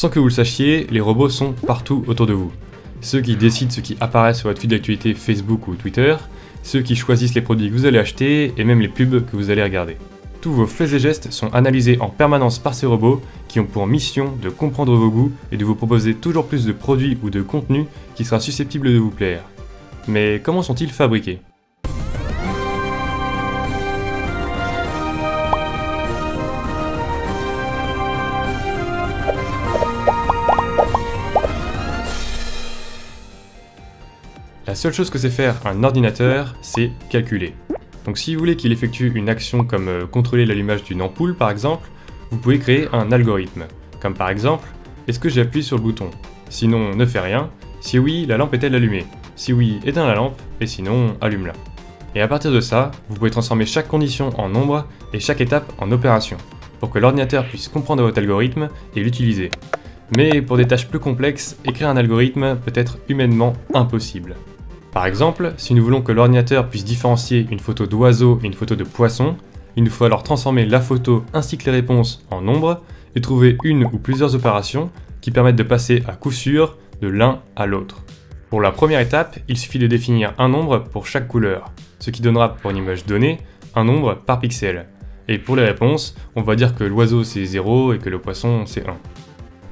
Sans que vous le sachiez, les robots sont partout autour de vous. Ceux qui décident ce qui apparaît sur votre feed d'actualité Facebook ou Twitter, ceux qui choisissent les produits que vous allez acheter et même les pubs que vous allez regarder. Tous vos faits et gestes sont analysés en permanence par ces robots qui ont pour mission de comprendre vos goûts et de vous proposer toujours plus de produits ou de contenus qui sera susceptible de vous plaire. Mais comment sont-ils fabriqués? La seule chose que sait faire un ordinateur, c'est calculer. Donc si vous voulez qu'il effectue une action comme euh, contrôler l'allumage d'une ampoule par exemple, vous pouvez créer un algorithme. Comme par exemple, est-ce que j'appuie sur le bouton? Sinon, ne fais rien. Si oui, la lampe est-elle allumée? Si oui, éteins la lampe, et sinon, allume-la. Et à partir de ça, vous pouvez transformer chaque condition en nombre et chaque étape en opération, pour que l'ordinateur puisse comprendre votre algorithme et l'utiliser. Mais pour des tâches plus complexes, écrire un algorithme peut être humainement impossible. Par exemple, si nous voulons que l'ordinateur puisse différencier une photo d'oiseau et une photo de poisson, il nous faut alors transformer la photo ainsi que les réponses en nombres et trouver une ou plusieurs opérations qui permettent de passer à coup sûr de l'un à l'autre. Pour la première étape, il suffit de définir un nombre pour chaque couleur, ce qui donnera pour une image donnée un nombre par pixel. Et pour les réponses, on va dire que l'oiseau c'est 0 et que le poisson c'est 1.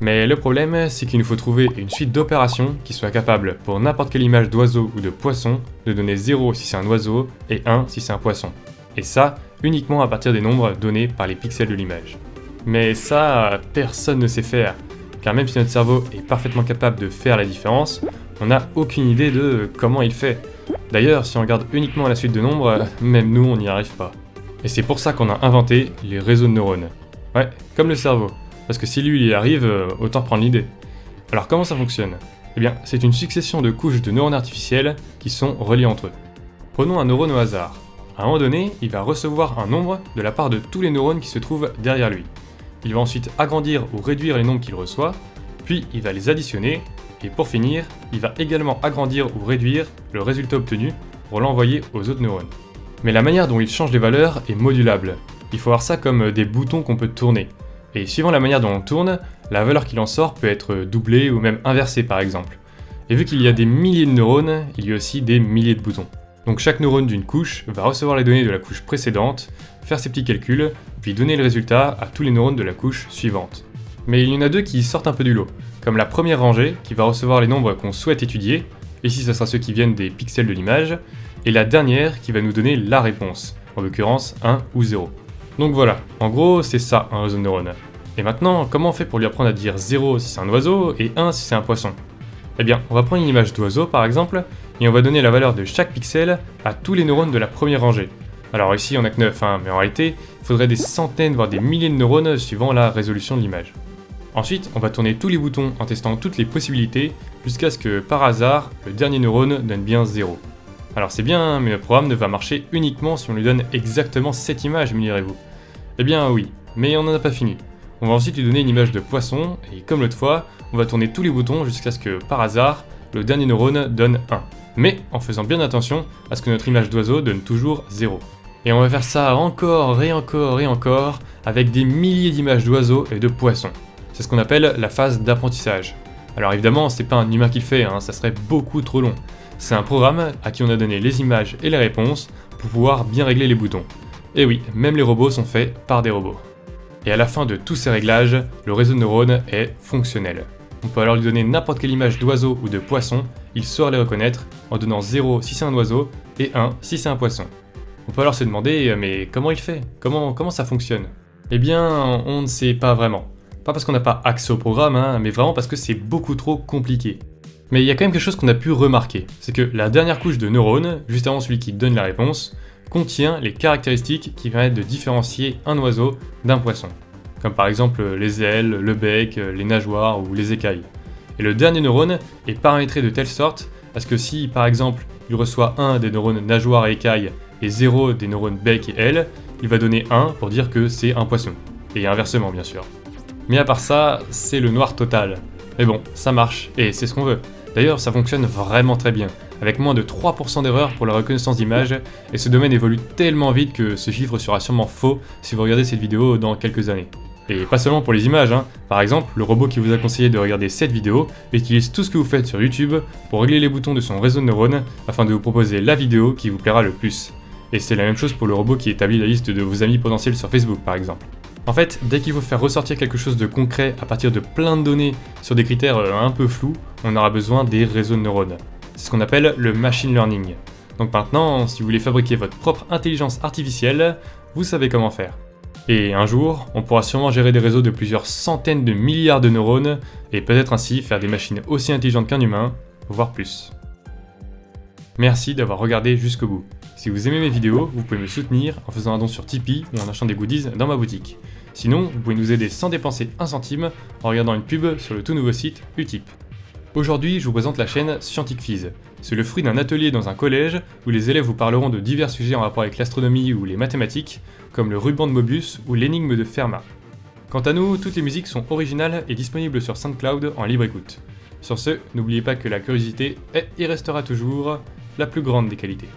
Mais le problème, c'est qu'il nous faut trouver une suite d'opérations qui soit capable, pour n'importe quelle image d'oiseau ou de poisson, de donner 0 si c'est un oiseau et 1 si c'est un poisson. Et ça, uniquement à partir des nombres donnés par les pixels de l'image. Mais ça, personne ne sait faire, car même si notre cerveau est parfaitement capable de faire la différence, on n'a aucune idée de comment il fait. D'ailleurs, si on regarde uniquement la suite de nombres, même nous on n'y arrive pas. Et c'est pour ça qu'on a inventé les réseaux de neurones. Ouais, comme le cerveau. Parce que si lui il y arrive, euh, autant prendre l'idée. Alors comment ça fonctionne? Eh bien, c'est une succession de couches de neurones artificiels qui sont reliées entre eux. Prenons un neurone au hasard. À un moment donné, il va recevoir un nombre de la part de tous les neurones qui se trouvent derrière lui. Il va ensuite agrandir ou réduire les nombres qu'il reçoit, puis il va les additionner, et pour finir, il va également agrandir ou réduire le résultat obtenu pour l'envoyer aux autres neurones. Mais la manière dont il change les valeurs est modulable. Il faut voir ça comme des boutons qu'on peut tourner. Et suivant la manière dont on tourne, la valeur qu'il en sort peut être doublée ou même inversée par exemple. Et vu qu'il y a des milliers de neurones, il y a aussi des milliers de boutons. Donc chaque neurone d'une couche va recevoir les données de la couche précédente, faire ses petits calculs, puis donner le résultat à tous les neurones de la couche suivante. Mais il y en a deux qui sortent un peu du lot, comme la première rangée qui va recevoir les nombres qu'on souhaite étudier, ici ce sera ceux qui viennent des pixels de l'image, et la dernière qui va nous donner la réponse, en l'occurrence 1 ou 0. Donc voilà, en gros c'est ça un réseau de neurones. Et maintenant, comment on fait pour lui apprendre à dire 0 si c'est un oiseau et 1 si c'est un poisson? Eh bien, on va prendre une image d'oiseau par exemple, et on va donner la valeur de chaque pixel à tous les neurones de la première rangée. Alors ici on a que 9, hein, mais en réalité, il faudrait des centaines voire des milliers de neurones suivant la résolution de l'image. Ensuite, on va tourner tous les boutons en testant toutes les possibilités, jusqu'à ce que par hasard, le dernier neurone donne bien 0. Alors c'est bien, mais le programme ne va marcher uniquement si on lui donne exactement cette image, me direz-vous. Eh bien oui, mais on n'en a pas fini. On va ensuite lui donner une image de poisson, et comme l'autre fois, on va tourner tous les boutons jusqu'à ce que, par hasard, le dernier neurone donne 1. Mais en faisant bien attention à ce que notre image d'oiseau donne toujours 0. Et on va faire ça encore et encore et encore, avec des milliers d'images d'oiseaux et de poissons. C'est ce qu'on appelle la phase d'apprentissage. Alors évidemment, c'est pas un humain qui le fait, hein, ça serait beaucoup trop long. C'est un programme à qui on a donné les images et les réponses pour pouvoir bien régler les boutons. Et oui, même les robots sont faits par des robots. Et à la fin de tous ces réglages, le réseau de neurones est fonctionnel. On peut alors lui donner n'importe quelle image d'oiseau ou de poisson, il saura les reconnaître en donnant 0 si c'est un oiseau et 1 si c'est un poisson. On peut alors se demander mais comment il fait? Comment, comment ça fonctionne? Eh bien, on ne sait pas vraiment. Pas parce qu'on n'a pas accès au programme, hein, mais vraiment parce que c'est beaucoup trop compliqué. Mais il y a quand même quelque chose qu'on a pu remarquer, c'est que la dernière couche de neurones, juste avant celui qui donne la réponse, contient les caractéristiques qui permettent de différencier un oiseau d'un poisson, comme par exemple les ailes, le bec, les nageoires ou les écailles. Et le dernier neurone est paramétré de telle sorte à ce que si par exemple il reçoit un des neurones nageoires et écailles et 0 des neurones bec et ailes, il va donner 1 pour dire que c'est un poisson. Et inversement bien sûr. Mais à part ça, c'est le noir total. Mais bon, ça marche, et c'est ce qu'on veut. D'ailleurs, ça fonctionne vraiment très bien avec moins de 3% d'erreurs pour la reconnaissance d'image, et ce domaine évolue tellement vite que ce chiffre sera sûrement faux si vous regardez cette vidéo dans quelques années. Et pas seulement pour les images, hein. par exemple, le robot qui vous a conseillé de regarder cette vidéo utilise tout ce que vous faites sur YouTube pour régler les boutons de son réseau de neurones afin de vous proposer la vidéo qui vous plaira le plus. Et c'est la même chose pour le robot qui établit la liste de vos amis potentiels sur Facebook par exemple. En fait, dès qu'il faut faire ressortir quelque chose de concret à partir de plein de données sur des critères euh, un peu flous, on aura besoin des réseaux de neurones. C'est ce qu'on appelle le machine learning. Donc maintenant, si vous voulez fabriquer votre propre intelligence artificielle, vous savez comment faire. Et un jour, on pourra sûrement gérer des réseaux de plusieurs centaines de milliards de neurones, et peut-être ainsi faire des machines aussi intelligentes qu'un humain, voire plus. Merci d'avoir regardé jusqu'au bout. Si vous aimez mes vidéos, vous pouvez me soutenir en faisant un don sur Tipeee ou en achetant des goodies dans ma boutique. Sinon, vous pouvez nous aider sans dépenser un centime en regardant une pub sur le tout nouveau site Utip. Aujourd'hui, je vous présente la chaîne Scientifiz. C'est le fruit d'un atelier dans un collège où les élèves vous parleront de divers sujets en rapport avec l'astronomie ou les mathématiques, comme le ruban de Mobius ou l'énigme de Fermat. Quant à nous, toutes les musiques sont originales et disponibles sur SoundCloud en libre écoute. Sur ce, n'oubliez pas que la curiosité est et restera toujours la plus grande des qualités.